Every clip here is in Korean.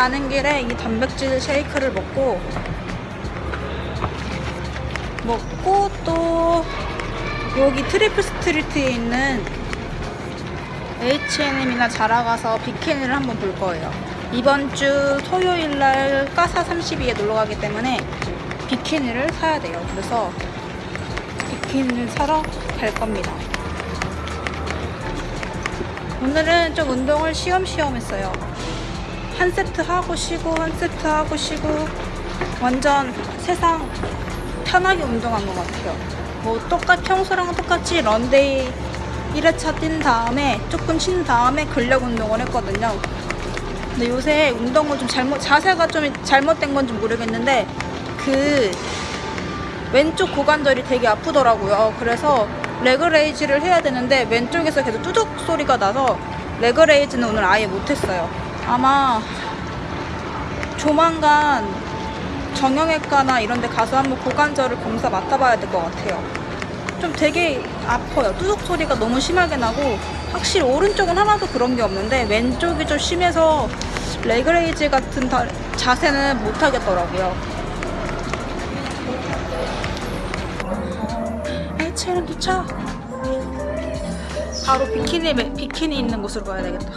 가는 길에 이 단백질 쉐이크를 먹고 먹고 또 여기 트리플 스트리트에 있는 H&M이나 자라 가서 비키니를 한번 볼 거예요. 이번 주 토요일 날 까사 32에 놀러 가기 때문에 비키니를 사야 돼요. 그래서 비키니를 사러 갈 겁니다. 오늘은 좀 운동을 쉬엄쉬엄 했어요. 한 세트 하고 쉬고 한 세트 하고 쉬고 완전 세상 편하게 운동한 것 같아요. 뭐 똑같 평소랑 똑같이 런데이 1회차 뛴 다음에 조금 쉰 다음에 근력 운동을 했거든요. 근데 요새 운동을 좀 잘못 자세가 좀 잘못된 건지 모르겠는데 그 왼쪽 고관절이 되게 아프더라고요. 그래서 leg raise를 해야 되는데 왼쪽에서 계속 뚜둑 소리가 나서 leg raise는 오늘 아예 못했어요. 아마 조만간 정형외과나 이런 데 가서 한번 고관절을 검사 맡아봐야 될 것 같아요. 좀 되게 아파요. 뚜둑 소리가 너무 심하게 나고 확실히 오른쪽은 하나도 그런 게 없는데 왼쪽이 좀 심해서 leg raise 같은 다- 자세는 못 하겠더라고요. H&M 도착! 바로 비키니, 매- 비키니 있는 곳으로 가야 되겠다.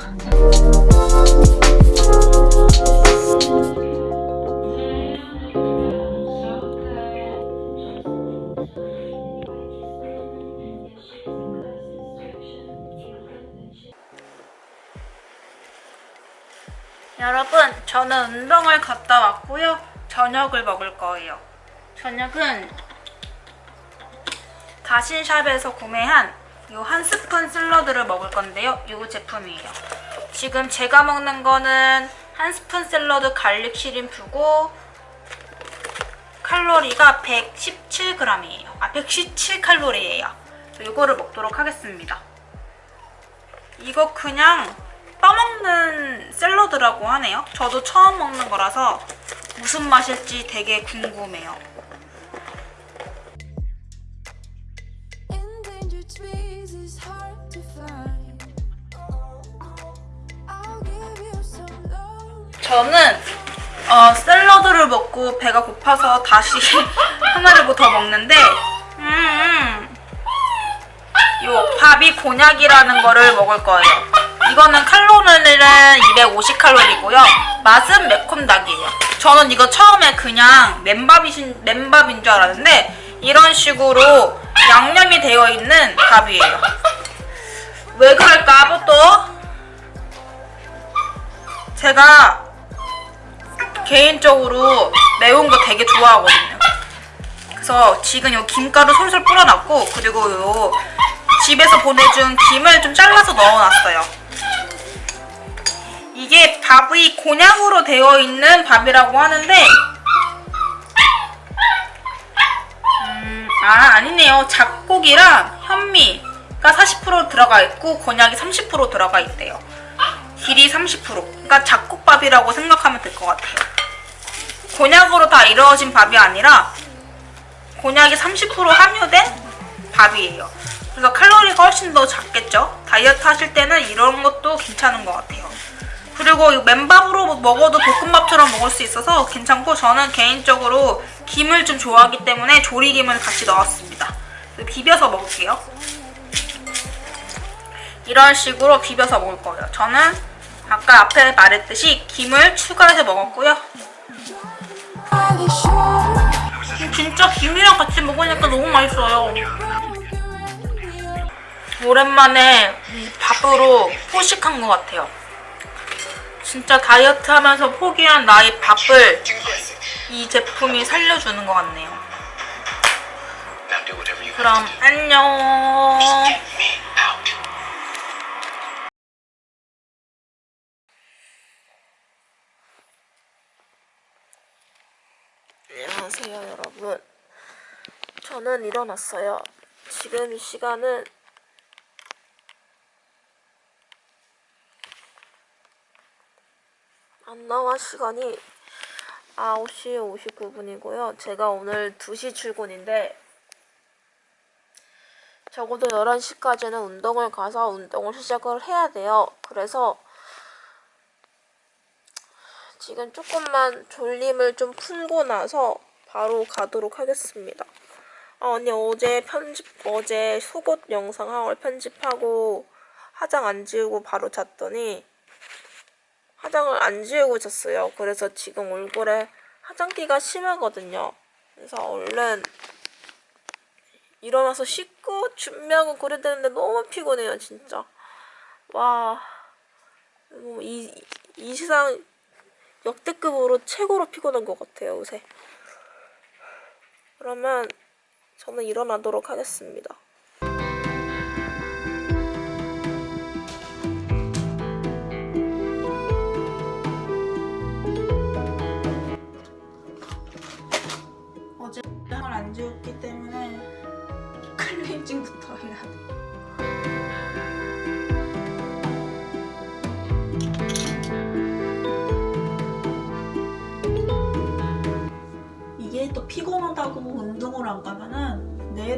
여러분, 저는 운동을 갔다 왔고요. 저녁을 먹을 거예요. 저녁은 다신샵에서 구매한 이한 스푼 샐러드를 먹을 건데요. 이 제품이에요. 지금 제가 먹는 거는 한 스푼 샐러드 garlic shrimp고 칼로리가 117g이에요. 아, 117칼로리예요. 이거를 먹도록 하겠습니다. 이거 그냥 떠먹는 샐러드라고 하네요. 저도 처음 먹는 거라서 무슨 맛일지 되게 궁금해요. 저는 어, 샐러드를 먹고 배가 고파서 다시 하나를 뭐 더 먹는데 음, 요 밥이 곤약이라는 거를 먹을 거예요. 이거는 칼로리는 250칼로리고요. 맛은 매콤닭이에요. 저는 이거 처음에 그냥 맨밥이신, 맨밥인 줄 알았는데 이런 식으로 양념이 되어 있는 밥이에요. 왜 그럴까, 또? 제가 개인적으로 매운 거 되게 좋아하거든요. 그래서 지금 요 김가루 솔솔 뿌려놨고 그리고 요 집에서 보내준 김을 좀 잘라서 넣어놨어요. 이게 밥이 곤약으로 되어 있는 밥이라고 하는데 음, 아 아니네요. 잡곡이랑 현미가 40% 들어가 있고 곤약이 30% 들어가 있대요. 딜이 30% 그러니까 잡곡밥이라고 생각하면 될 것 같아요. 곤약으로 다 이루어진 밥이 아니라 곤약이 30% 함유된 밥이에요. 그래서 칼로리가 훨씬 더 작겠죠? 다이어트 하실 때는 이런 것도 괜찮은 것 같아요. 그리고 이 맨밥으로 먹어도 볶음밥처럼 먹을 수 있어서 괜찮고 저는 개인적으로 김을 좀 좋아하기 때문에 조리김을 같이 넣었습니다. 비벼서 먹을게요. 이런 식으로 비벼서 먹을 거예요. 저는 아까 앞에 말했듯이 김을 추가해서 먹었고요. 진짜 김이랑 같이 먹으니까 너무 맛있어요. 오랜만에 이 밥으로 포식한 것 같아요. 진짜 다이어트 하면서 포기한 나의 밥을 이 제품이 살려주는 것 같네요. 그럼 안녕. 안녕하세요 여러분. 저는 일어났어요. 지금 시간은 안 나와 시간이 9시 59분이고요. 제가 오늘 2시 출근인데 적어도 11시까지는 운동을 가서 운동을 시작을 해야 돼요. 그래서 지금 조금만 졸림을 좀 풀고 나서 바로 가도록 하겠습니다. 아, 언니 어제 편집, 어제 속옷 영상 하울 편집하고 화장 안 지우고 바로 잤더니 화장을 안 지우고 잤어요. 그래서 지금 얼굴에 화장기가 심하거든요. 그래서 얼른 일어나서 씻고 준비하고 그래야 되는데 너무 피곤해요, 진짜. 와, 뭐 이, 이 세상 역대급으로 최고로 피곤한 것 같아요, 요새. 그러면 저는 일어나도록 하겠습니다.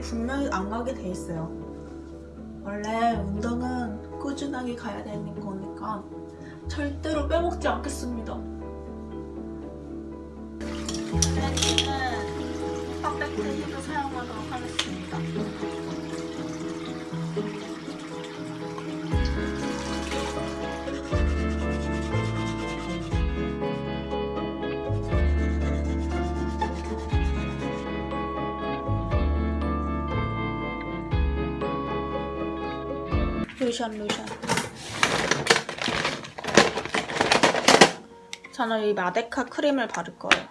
분명히 안 가게 돼 있어요. 원래 운동은 꾸준하게 가야 되는 거니까 절대로 빼먹지 않겠습니다. 클렌징은 퍼펙트히도 사용하도록 하겠습니다. 로션 로션 저는 이 마데카 크림을 바를 거예요.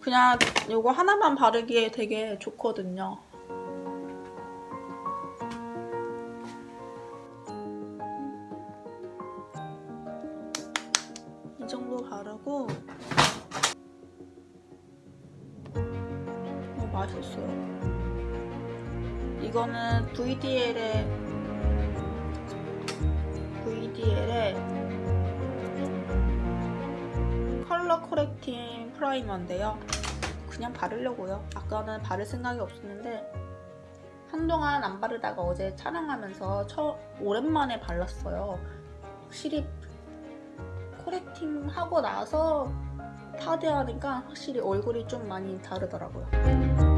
그냥 이거 하나만 바르기에 되게 좋거든요. 코렉팅 프라이머인데요. 그냥 바르려고요. 아까는 바를 생각이 없었는데 한동안 안 바르다가 어제 촬영하면서 처, 오랜만에 발랐어요. 확실히 코렉팅 하고 나서 파데하니까 확실히 얼굴이 좀 많이 다르더라고요.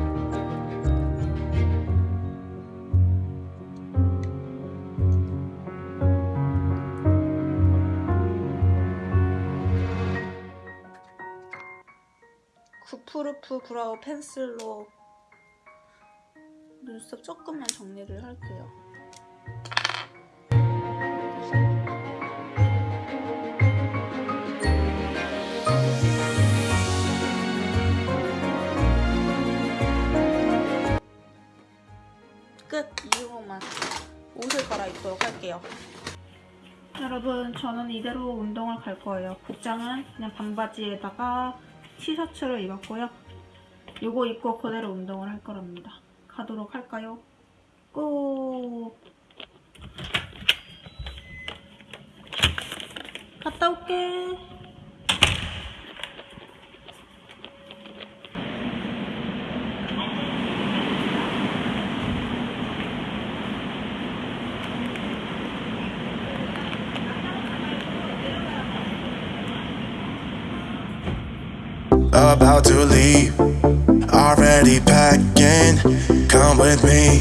구프루프 브라우 펜슬로 눈썹 조금만 정리를 할게요. 끝! 이후로만 옷을 갈아입도록 할게요. 여러분 저는 이대로 운동을 갈 거예요. 복장은 그냥 반바지에다가 티셔츠를 입었고요. 요거 입고 그대로 운동을 할 거랍니다. 가도록 할까요? 꼭 갔다 올게. About to leave. Already packing, come with me.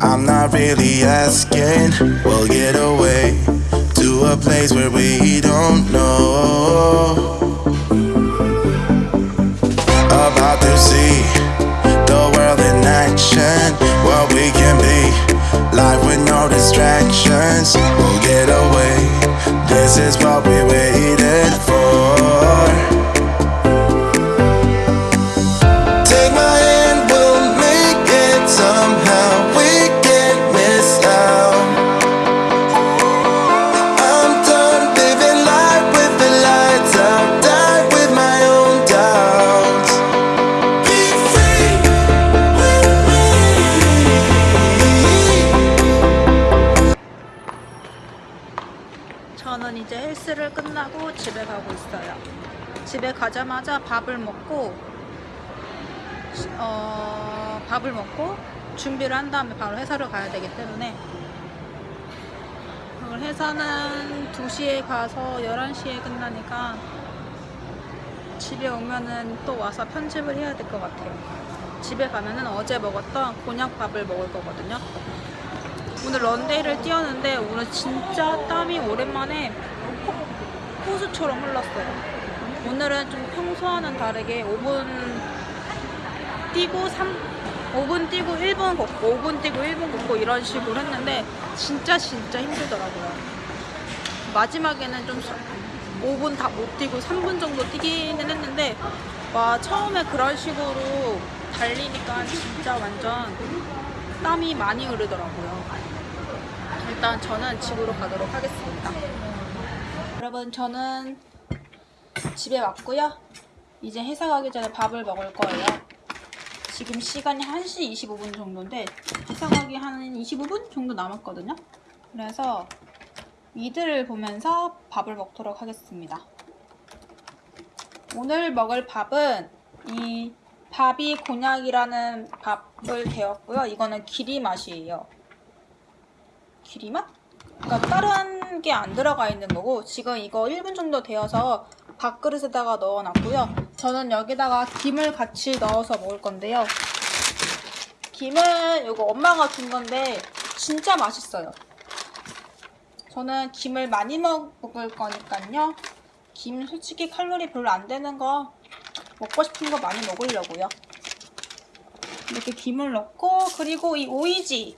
I'm not really asking. We'll get away to a place where we don't know. About to see the world in action, what we can be. Life with no distractions, we'll get away. This is what we waited for. 한 다음에 바로 회사를 가야 되기 때문에 오늘 회사는 2시에 가서 11시에 끝나니까 집에 오면은 또 와서 편집을 해야 될 것 같아요. 집에 가면은 어제 먹었던 곤약밥을 먹을 거거든요. 오늘 런데이를 뛰었는데 오늘 진짜 땀이 오랜만에 호- 호수처럼 흘렀어요. 오늘은 좀 평소와는 다르게 5분 뛰고 3, 5분 뛰고 1분 걷고 5분 뛰고 1분 걷고 이런 식으로 했는데 진짜 진짜 힘들더라고요. 마지막에는 좀 5분 다 못 뛰고 3분 정도 뛰기는 했는데 와 처음에 그런 식으로 달리니까 진짜 완전 땀이 많이 흐르더라고요. 일단 저는 집으로 가도록 하겠습니다. 여러분 저는 집에 왔고요. 이제 회사 가기 전에 밥을 먹을 거예요. 지금 시간이 1시 25분 정도인데 가기 한 25분 정도 남았거든요. 그래서 이들을 보면서 밥을 먹도록 하겠습니다. 오늘 먹을 밥은 이 밥이 곤약이라는 밥을 데웠고요. 이거는 기리 맛이에요. 기리 맛? 그러니까 다른 게 안 들어가 있는 거고 지금 이거 1분 정도 데워서 밥그릇에다가 넣어놨고요. 저는 여기다가 김을 같이 넣어서 먹을 건데요. 김은 이거 엄마가 준 건데 진짜 맛있어요. 저는 김을 많이 먹을 거니까요. 김 솔직히 칼로리 별로 안 되는 거 먹고 싶은 거 많이 먹으려고요. 이렇게 김을 넣고 그리고 이 오이지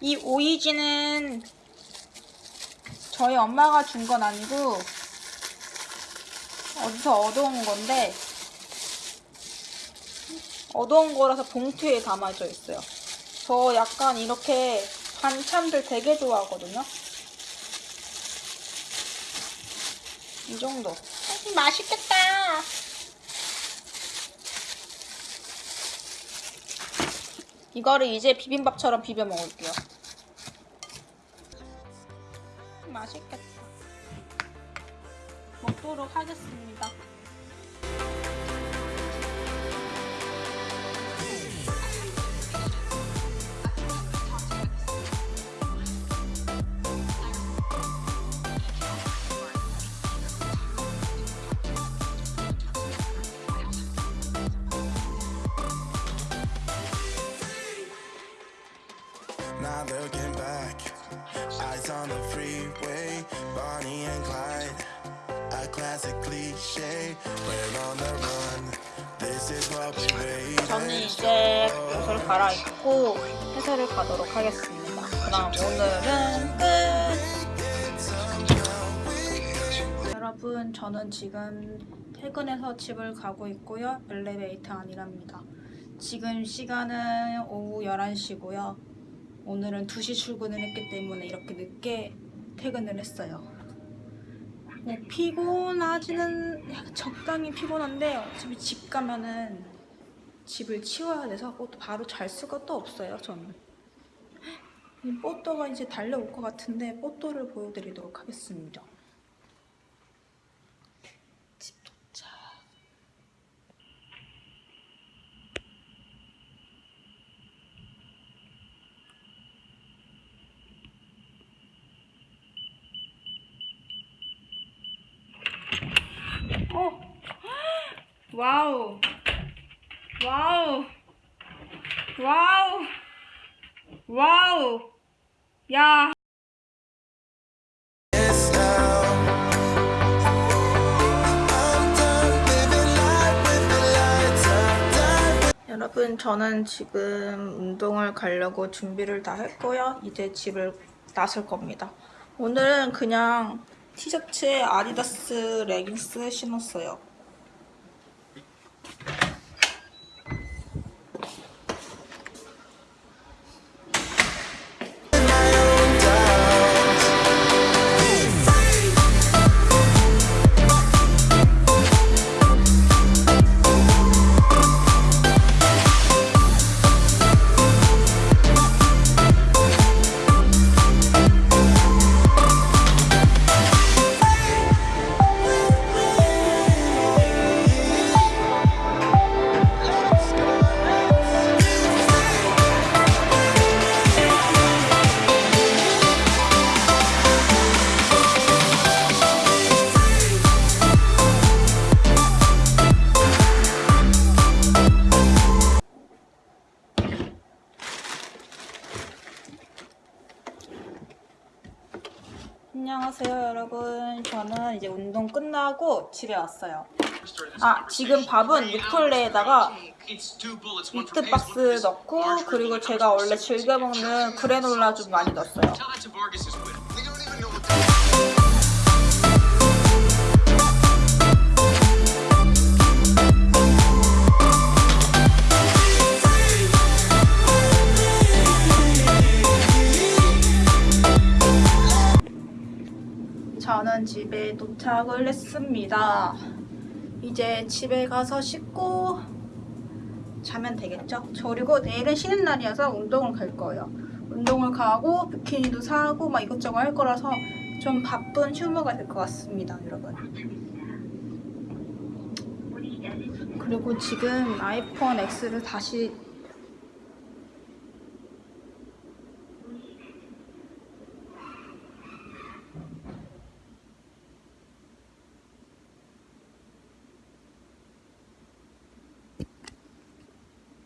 이 오이지는 저희 엄마가 준 건 아니고 어디서 얻어온 건데 얻어온 거라서 봉투에 담아져 있어요. 저 약간 이렇게 반찬들 되게 좋아하거든요. 이 정도. 음, 맛있겠다. 이거를 이제 비빔밥처럼 비벼 먹을게요. 맛있겠다. 먹도록 하겠습니다. Now looking back, eyes on the freeway, Bonnie and Clyde. A classic cliche, we're on the run. This is what we waited 저는 이제 옷을 갈아입고 회사를 가도록 하겠습니다. 그럼 오늘은 끝! 여러분, 저는 지금 퇴근해서 집을 가고 있고요. 엘리베이터 안이랍니다. 지금 시간은 오후 11시고요. 오늘은 2시 출근을 했기 때문에 이렇게 늦게 퇴근을 했어요. 뭐 피곤하지는 적당히 피곤한데 어차피 집 가면은 집을 치워야 돼서 뭐 바로 잘 수가 또 없어요 저는. 이 뽀또가 이제 달려올 것 같은데 뽀또를 보여드리도록 하겠습니다 와우. 와우. 와우. 와우. 야. 여러분 저는 지금 운동을 가려고 준비를 다 했고요. 이제 집을 나설 겁니다. 오늘은 그냥 티셔츠에 아디다스 레깅스 신었어요 집에 왔어요. 아 지금 밥은 육폴레에다가 미트박스 넣고 그리고 제가 원래 즐겨 먹는 그래놀라 좀 많이 넣었어요 저는 집에 도착을 했습니다. 이제 집에 가서 씻고 자면 되겠죠? 저 그리고 내일은 쉬는 날이어서 운동을 갈 거예요. 운동을 가고 비키니도 사고 막 이것저것 할 거라서 좀 바쁜 휴무가 될 것 같습니다, 여러분. 그리고 지금 아이폰 X를 다시